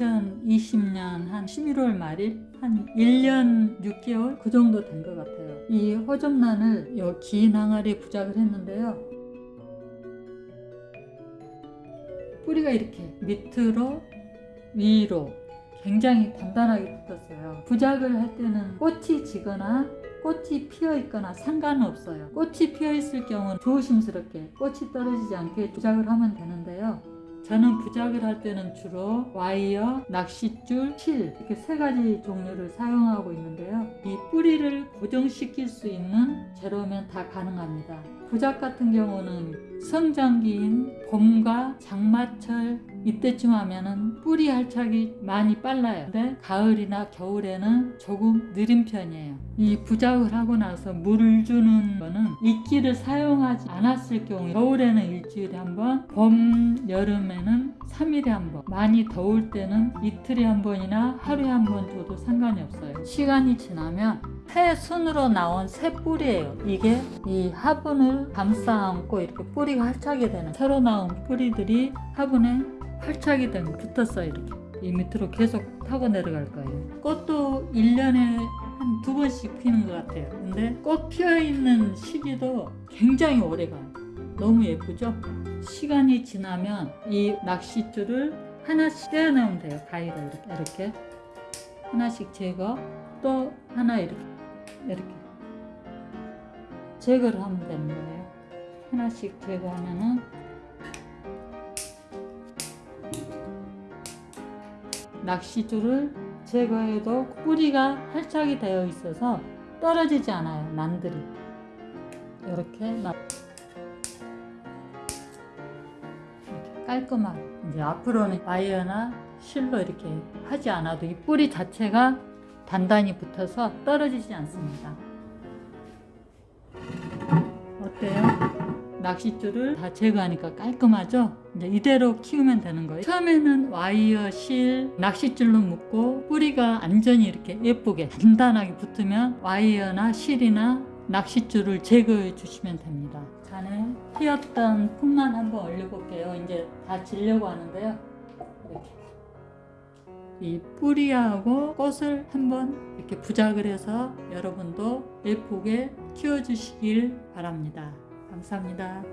2020년 한 11월 말일 한 1년 6개월 그 정도 된 것 같아요. 이 호접란을 여긴 항아리에 부작을 했는데요. 뿌리가 이렇게 밑으로 위로 굉장히 단단하게 붙었어요. 부작을 할 때는 꽃이 지거나 꽃이 피어 있거나 상관은 없어요. 꽃이 피어 있을 경우는 조심스럽게 꽃이 떨어지지 않게 부작을 하면 되는데요. 저는 부작을 할 때는 주로 와이어, 낚싯줄, 실 이렇게 세 가지 종류를 사용하고 있는데요. 이 뿌리를 고정시킬 수 있는 재료면 다 가능합니다. 부작 같은 경우는 성장기인 봄과 장마철 이때쯤 하면은 뿌리 활착이 많이 빨라요. 근데 가을이나 겨울에는 조금 느린 편이에요. 이 부작을 하고 나서 물을 주는 거는 이끼를 사용하지 않았을 경우 겨울에는 일주일에 한 번, 봄, 여름에는 3일에 한 번, 많이 더울 때는 이틀에 한 번이나 하루에 한 번 줘도 상관이 없어요. 시간이 지나면 새 순으로 나온 새 뿌리예요. 이게 이 화분을 감싸 안고 이렇게 뿌리가 활착이 되는 새로 나온 뿌리들이 화분에 활착이 되면 붙었어요. 이렇게 이 밑으로 계속 타고 내려갈 거예요. 꽃도 1년에 한 두 번씩 피는 것 같아요. 근데 꽃 피어 있는 시기도 굉장히 오래 가요. 너무 예쁘죠? 시간이 지나면 이 낚싯줄을 하나씩 떼어내면 돼요. 가위로 이렇게, 이렇게. 하나씩 제거, 또 하나 이렇게, 이렇게. 제거를 하면 되는 거예요. 하나씩 제거하면은 낚시줄을 제거해도 뿌리가 활착이 되어 있어서 떨어지지 않아요. 난들이. 이렇게 깔끔하게 이제 앞으로는 와이어나 실로 이렇게 하지 않아도 이 뿌리 자체가 단단히 붙어서 떨어지지 않습니다. 어때요? 낚싯줄을 다 제거하니까 깔끔하죠? 이제 이대로 키우면 되는 거예요. 처음에는 와이어, 실, 낚싯줄로 묶고 뿌리가 안전히 이렇게 예쁘게 단단하게 붙으면 와이어나 실이나 낚싯줄을 제거해 주시면 됩니다. 잔에 피었던 풀만 한번 올려볼게요. 이제 다 질려고 하는데요. 이렇게. 이 뿌리하고 꽃을 한번 이렇게 부작을 해서 여러분도 예쁘게 키워주시길 바랍니다. 감사합니다.